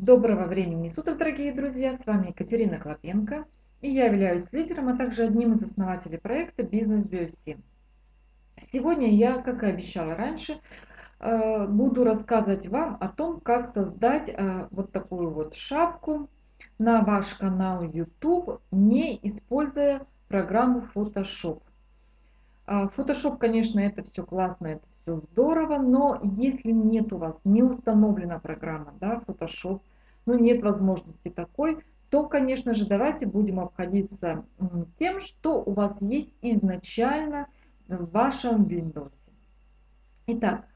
Доброго времени суток, дорогие друзья! С вами Екатерина Клопенко, и я являюсь лидером, а также одним из основателей проекта «Бизнес Биоси». Сегодня я, как и обещала раньше, э, буду рассказывать вам о том, как создать э, вот такую вот шапку на ваш канал YouTube, не используя программу Photoshop. А, Photoshop, конечно, это все классно, это все здорово, но если нет у вас, не установлена программа, да, Photoshop, ну нет возможности такой, то, конечно же, давайте будем обходиться тем, что у вас есть изначально в вашем Windows. Итак,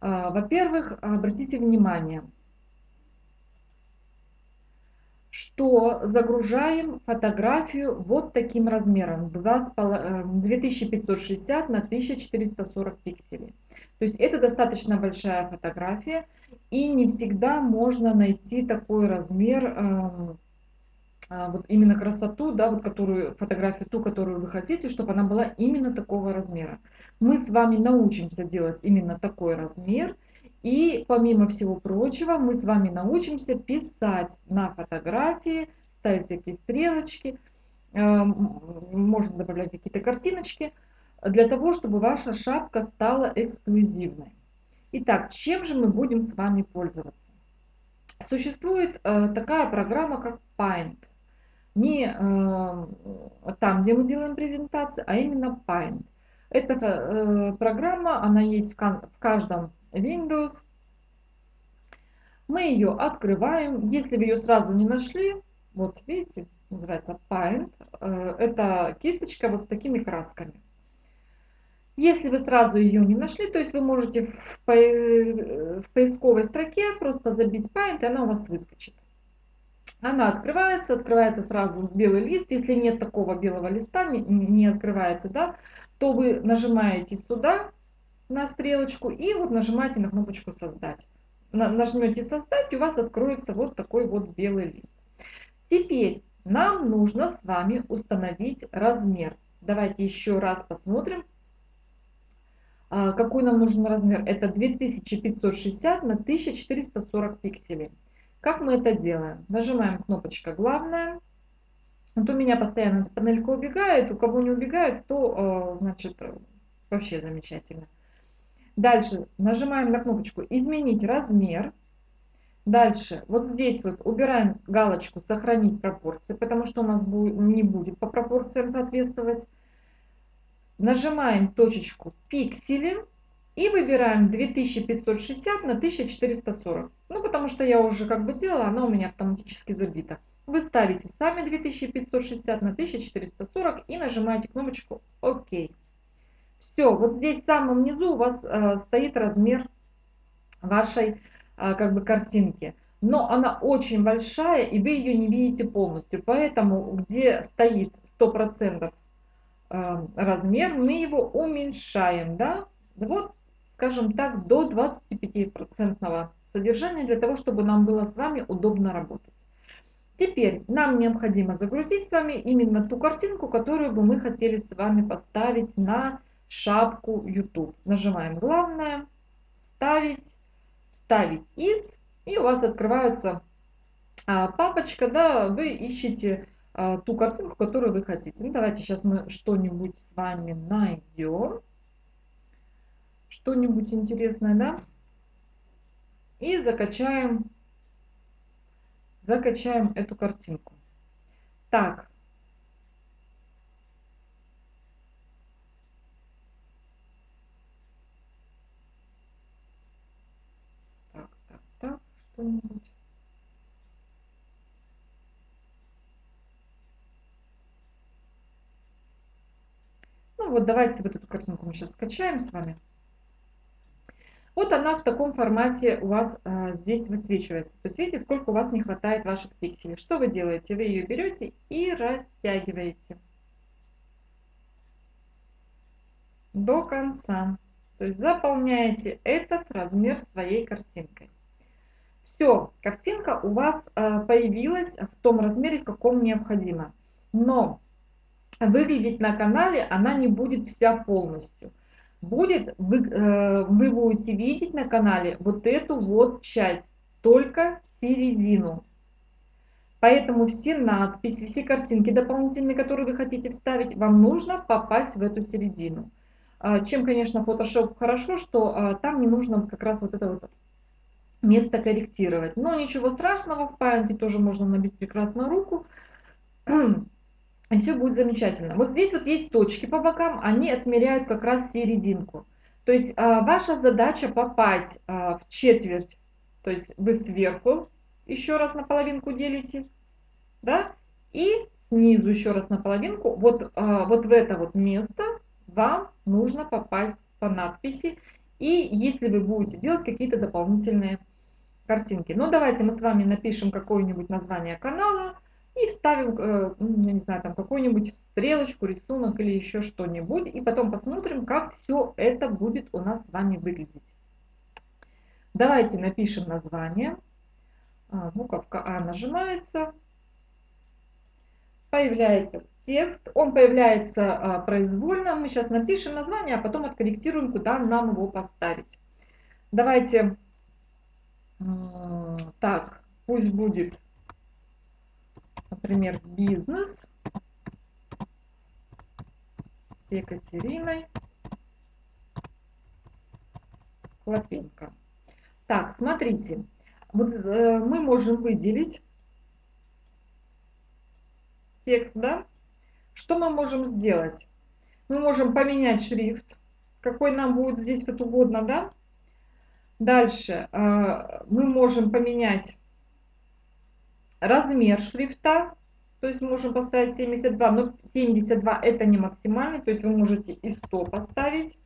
а, во-первых, обратите внимание, что загружаем фотографию вот таким размером 2560 э, на 1440 пикселей. То есть это достаточно большая фотография и не всегда можно найти такой размер, эм, а, вот именно красоту, да, вот которую фотографию, ту, которую вы хотите, чтобы она была именно такого размера. Мы с вами научимся делать именно такой размер и помимо всего прочего, мы с вами научимся писать на фотографии, ставить всякие стрелочки, эм, можно добавлять какие-то картиночки, для того, чтобы ваша шапка стала эксклюзивной. Итак, чем же мы будем с вами пользоваться? Существует э, такая программа, как Paint. Не э, там, где мы делаем презентации, а именно Paint. Эта э, программа, она есть в, в каждом Windows. Мы ее открываем. Если вы ее сразу не нашли, вот видите, называется Paint. Э, это кисточка вот с такими красками. Если вы сразу ее не нашли, то есть вы можете в, по, в поисковой строке просто забить Paint, и она у вас выскочит. Она открывается, открывается сразу белый лист. Если нет такого белого листа, не, не открывается, да, то вы нажимаете сюда, на стрелочку и вот нажимаете на кнопочку создать. Нажмете создать, у вас откроется вот такой вот белый лист. Теперь нам нужно с вами установить размер. Давайте еще раз посмотрим, какой нам нужен размер. Это 2560 на 1440 пикселей. Как мы это делаем? Нажимаем кнопочка «Главное». Вот у меня постоянно эта панелька убегает, у кого не убегает, то а, значит вообще замечательно. Дальше нажимаем на кнопочку «Изменить размер». Дальше вот здесь вот убираем галочку «Сохранить пропорции», потому что у нас не будет по пропорциям соответствовать. Нажимаем точечку «Пиксели» и выбираем 2560 на 1440. Ну, потому что я уже как бы делала, она у меня автоматически забита. Вы ставите сами 2560 на 1440 и нажимаете кнопочку «Ок». Все, вот здесь в самом низу у вас э, стоит размер вашей э, как бы картинки. Но она очень большая, и вы ее не видите полностью. Поэтому, где стоит 100% э, размер, мы его уменьшаем. Да? Вот, скажем так, до 25% содержания, для того, чтобы нам было с вами удобно работать. Теперь нам необходимо загрузить с вами именно ту картинку, которую бы мы хотели с вами поставить на шапку YouTube. Нажимаем главное, ставить, ставить из, и у вас открывается а, папочка, да, вы ищете ту картинку, которую вы хотите. Ну, давайте сейчас мы что-нибудь с вами найдем. Что-нибудь интересное, да? И закачаем, закачаем эту картинку. Так, что-нибудь. Ну вот давайте вот эту картинку мы сейчас скачаем с вами. Вот она в таком формате у вас а, здесь высвечивается. То есть видите, сколько у вас не хватает ваших пикселей. Что вы делаете? Вы ее берете и растягиваете до конца. То есть заполняете этот размер своей картинкой. Все, картинка у вас э, появилась в том размере, в каком необходимо. Но выглядеть на канале она не будет вся полностью. Будет, вы, э, вы будете видеть на канале вот эту вот часть, только середину. Поэтому все надписи, все картинки дополнительные, которые вы хотите вставить, вам нужно попасть в эту середину. А, чем, конечно, Photoshop хорошо, что а, там не нужно как раз вот это вот место корректировать. Но ничего страшного, в Paint тоже можно набить прекрасно руку. И все будет замечательно. Вот здесь вот есть точки по бокам, они отмеряют как раз серединку. То есть а, ваша задача попасть а, в четверть, то есть вы сверху еще раз на половинку делите, да, и снизу еще раз на половинку, вот, а, вот в это вот место вам нужно попасть по надписи, и если вы будете делать какие-то дополнительные картинки. Ну, давайте мы с вами напишем какое-нибудь название канала, и вставим, э, ну, я не знаю, там какую-нибудь стрелочку, рисунок или еще что-нибудь, и потом посмотрим, как все это будет у нас с вами выглядеть. Давайте напишем название. А, буковка А нажимается, появляется текст, он появляется а, произвольно, мы сейчас напишем название, а потом откорректируем, куда нам его поставить. Давайте, так, пусть будет например, бизнес с Екатериной Клопенко. Так, смотрите, вот э, мы можем выделить текст, да? Что мы можем сделать? Мы можем поменять шрифт, какой нам будет здесь вот угодно, да? Дальше э, мы можем поменять размер шрифта, то есть можем поставить 72, но 72 это не максимальный, то есть вы можете и 100 поставить,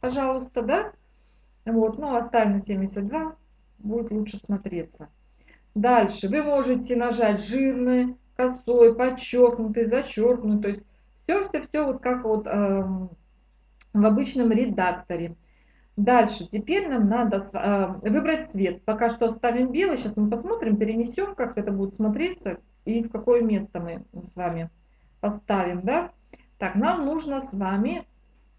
пожалуйста, да? Вот, ну оставим на 72, будет лучше смотреться. Дальше вы можете нажать жирный, косой, подчеркнутый, зачеркнутый, то есть все-все-все вот как вот э, в обычном редакторе. Дальше, теперь нам надо э, выбрать цвет. Пока что оставим белый, сейчас мы посмотрим, перенесем, как это будет смотреться и в какое место мы с вами поставим. Да? Так, нам нужно с вами,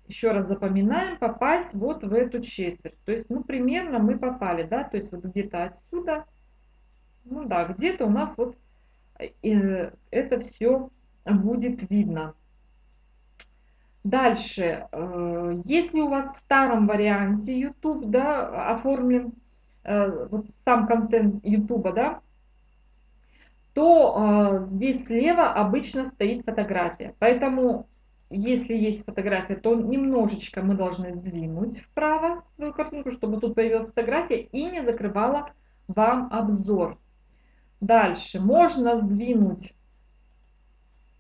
еще раз запоминаем, попасть вот в эту четверть. То есть, ну, примерно мы попали, да, то есть вот где-то отсюда, ну да, где-то у нас вот э, это все будет видно. Дальше, э, если у вас в старом варианте YouTube, да, оформлен э, вот сам контент YouTube, да, то э, здесь слева обычно стоит фотография. Поэтому, если есть фотография, то немножечко мы должны сдвинуть вправо свою картинку, чтобы тут появилась фотография и не закрывала вам обзор. Дальше, можно сдвинуть,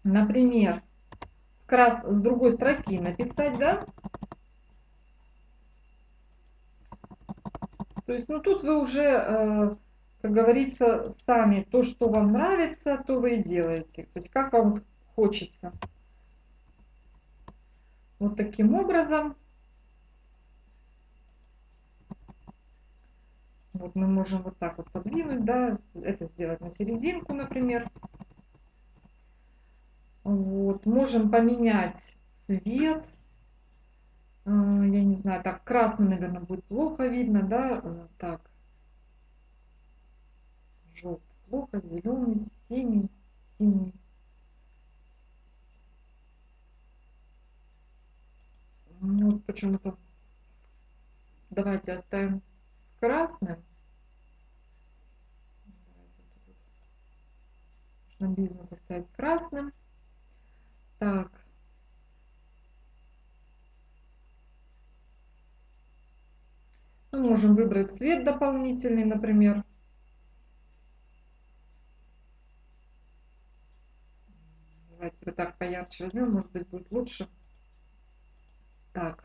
например, крас с другой строки написать, да? То есть, ну тут вы уже, э, как говорится, сами то, что вам нравится, то вы и делаете. То есть, как вам хочется. Вот таким образом. Вот мы можем вот так вот подвинуть, да, это сделать на серединку, например. Вот, можем поменять цвет. А, я не знаю, так, красный, наверное, будет плохо видно, да? Э, так. Желтый плохо, зеленый, синий, синий. Ну, почему-то давайте оставим с красным. Давайте бизнес оставить красным. Так. Мы можем выбрать цвет дополнительный, например. Давайте вот так поярче возьмем, может быть будет лучше. Так.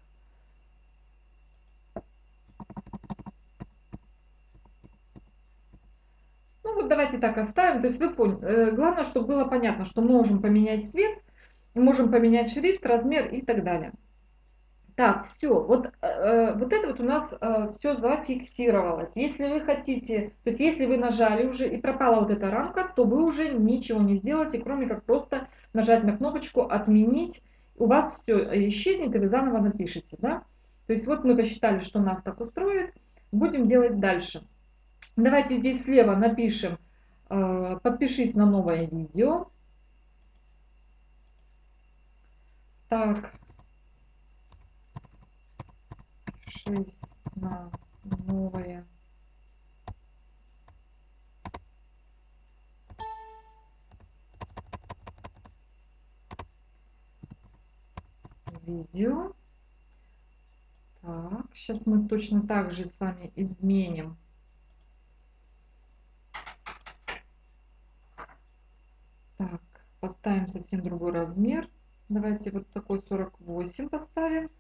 Ну вот давайте так оставим. То есть вы поняли. Э, главное, чтобы было понятно, что можем поменять цвет Можем поменять шрифт, размер и так далее. Так, все, вот, э, э, вот это вот у нас э, все зафиксировалось. Если вы хотите, то есть если вы нажали уже и пропала вот эта рамка, то вы уже ничего не сделаете, кроме как просто нажать на кнопочку «Отменить». У вас все исчезнет, и вы заново напишите. Да? То есть вот мы посчитали, что нас так устроит. Будем делать дальше. Давайте здесь слева напишем э, «Подпишись на новое видео». Так, 6 на новое видео. Так, сейчас мы точно так же с вами изменим. Так, поставим совсем другой размер. Давайте вот такой 48 поставим.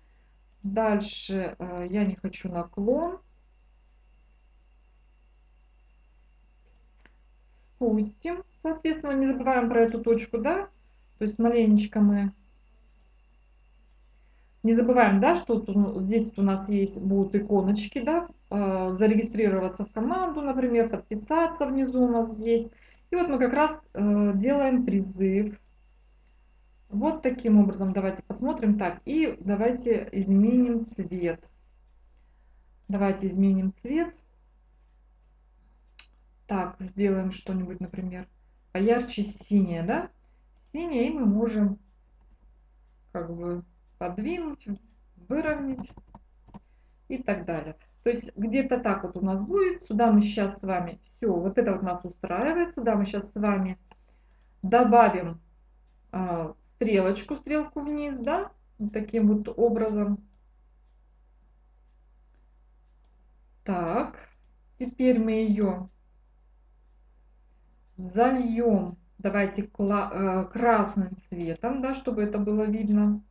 Дальше э, я не хочу наклон. Спустим. Соответственно, не забываем про эту точку, да? То есть маленечко мы не забываем, да, что тут, здесь у нас есть будут иконочки, да, э, зарегистрироваться в команду, например, подписаться внизу у нас есть. И вот мы как раз э, делаем призыв. Вот таким образом давайте посмотрим. Так, и давайте изменим цвет. Давайте изменим цвет. Так, сделаем что-нибудь, например, поярче синее, да? Синее, и мы можем как бы подвинуть, выровнять и так далее. То есть где-то так вот у нас будет. Сюда мы сейчас с вами, все, вот это вот нас устраивает. Сюда мы сейчас с вами добавим стрелочку, стрелку вниз, да, таким вот образом. Так, теперь мы ее зальем, давайте э, красным цветом, да, чтобы это было видно.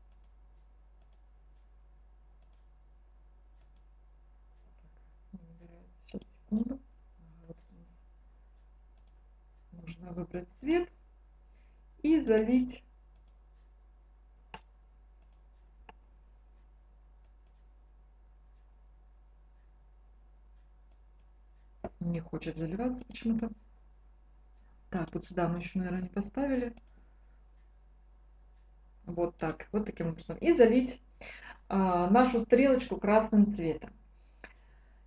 секунду. Вот нужно выбрать цвет и залить не хочет заливаться почему-то. Так, вот сюда мы еще, наверное, не поставили. Вот так, вот таким образом. И залить а, нашу стрелочку красным цветом.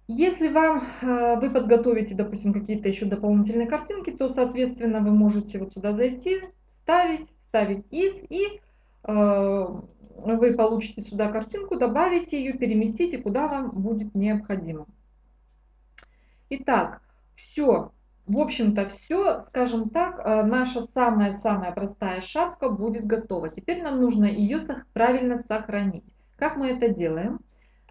Если вам э, вы подготовите, допустим, какие-то еще дополнительные картинки, то, соответственно, вы можете вот сюда зайти, ставить, ставить из, и э, вы получите сюда картинку, добавите ее, переместите, куда вам будет необходимо. Итак, все, в общем-то все, скажем так, э, наша самая-самая простая шапка будет готова. Теперь нам нужно ее правильно сохранить. Как мы это делаем?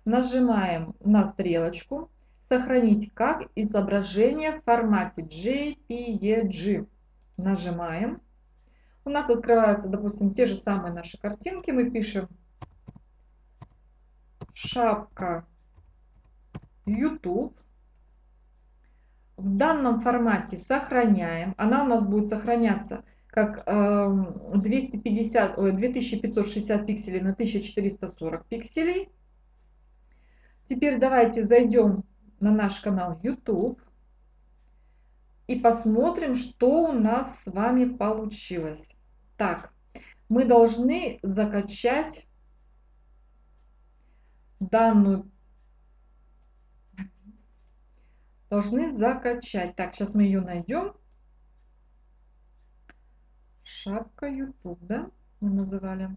Нажимаем на стрелочку «Сохранить как изображение в формате JPEG». Нажимаем. У нас открываются, допустим, те же самые наши картинки. Мы пишем «Шапка YouTube». В данном формате сохраняем. Она у нас будет сохраняться как 250, ой, 2560 пикселей на 1440 пикселей. Теперь давайте зайдем на наш канал YouTube и посмотрим, что у нас с вами получилось. Так, мы должны закачать данную должны закачать. Так, сейчас мы ее найдем. Шапка YouTube, да, мы называли.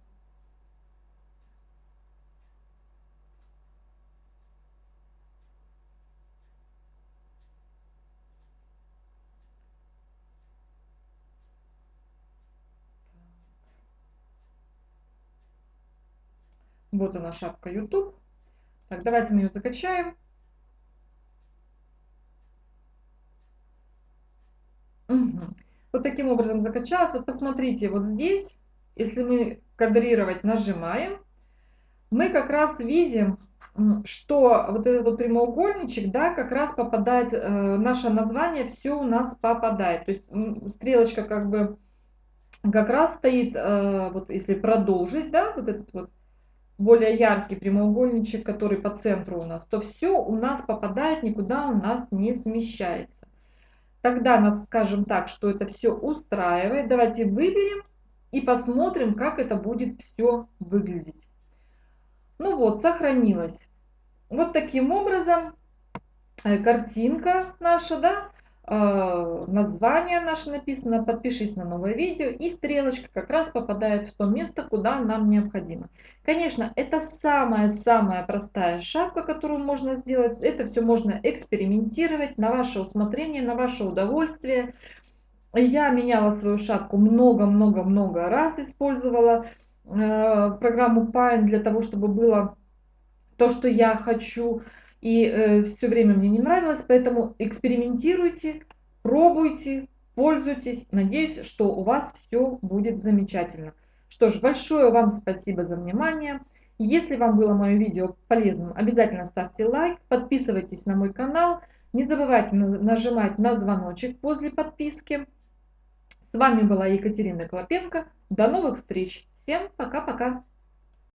Вот она шапка YouTube. Так, давайте мы ее закачаем. Угу. Вот таким образом закачалась. Вот посмотрите, вот здесь, если мы кадрировать нажимаем, мы как раз видим, что вот этот вот прямоугольничек, да, как раз попадает, э, наше название все у нас попадает. То есть стрелочка как бы как раз стоит, э, вот если продолжить, да, вот этот вот более яркий прямоугольничек, который по центру у нас, то все у нас попадает, никуда у нас не смещается. Тогда нас скажем так, что это все устраивает. Давайте выберем и посмотрим, как это будет все выглядеть. Ну вот, сохранилось. Вот таким образом э, картинка наша, да, название наше написано, подпишись на новое видео, и стрелочка как раз попадает в то место, куда нам необходимо. Конечно, это самая-самая простая шапка, которую можно сделать. Это все можно экспериментировать на ваше усмотрение, на ваше удовольствие. Я меняла свою шапку много-много-много раз, использовала э, программу Pine для того, чтобы было то, что я хочу и э, все время мне не нравилось, поэтому экспериментируйте, пробуйте, пользуйтесь. Надеюсь, что у вас все будет замечательно. Что ж, большое вам спасибо за внимание. Если вам было мое видео полезным, обязательно ставьте лайк, подписывайтесь на мой канал. Не забывайте нажимать на звоночек после подписки. С вами была Екатерина Клопенко. До новых встреч. Всем пока-пока.